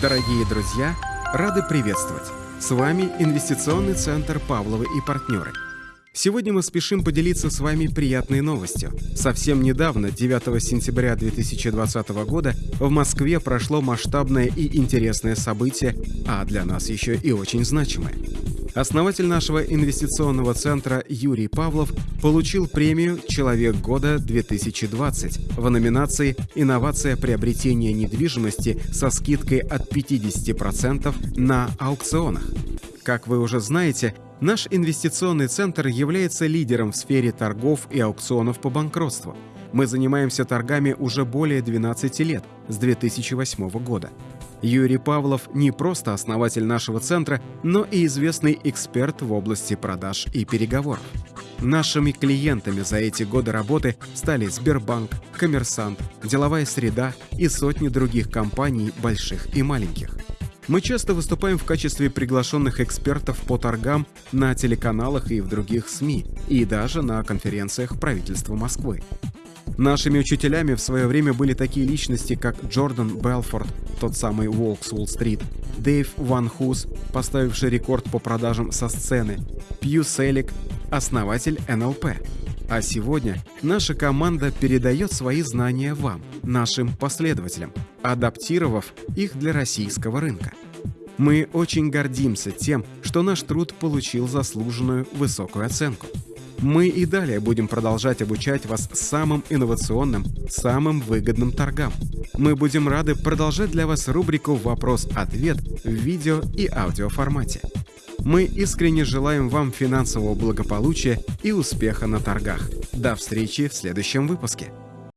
Дорогие друзья, рады приветствовать! С вами Инвестиционный центр «Павловы и партнеры». Сегодня мы спешим поделиться с вами приятной новостью. Совсем недавно, 9 сентября 2020 года, в Москве прошло масштабное и интересное событие, а для нас еще и очень значимое. Основатель нашего инвестиционного центра Юрий Павлов получил премию «Человек года 2020» в номинации «Инновация приобретения недвижимости со скидкой от 50% на аукционах». Как вы уже знаете, наш инвестиционный центр является лидером в сфере торгов и аукционов по банкротству. Мы занимаемся торгами уже более 12 лет, с 2008 года. Юрий Павлов не просто основатель нашего центра, но и известный эксперт в области продаж и переговоров. Нашими клиентами за эти годы работы стали Сбербанк, Коммерсант, Деловая среда и сотни других компаний, больших и маленьких. Мы часто выступаем в качестве приглашенных экспертов по торгам на телеканалах и в других СМИ, и даже на конференциях правительства Москвы. Нашими учителями в свое время были такие личности, как Джордан Белфорд, тот самый Волк с Уолл-стрит, Дэйв Ван Хус, поставивший рекорд по продажам со сцены, Пью Селик, основатель НЛП. А сегодня наша команда передает свои знания вам, нашим последователям, адаптировав их для российского рынка. Мы очень гордимся тем, что наш труд получил заслуженную высокую оценку. Мы и далее будем продолжать обучать вас самым инновационным, самым выгодным торгам. Мы будем рады продолжать для вас рубрику «Вопрос-ответ» в видео и аудиоформате. Мы искренне желаем вам финансового благополучия и успеха на торгах. До встречи в следующем выпуске.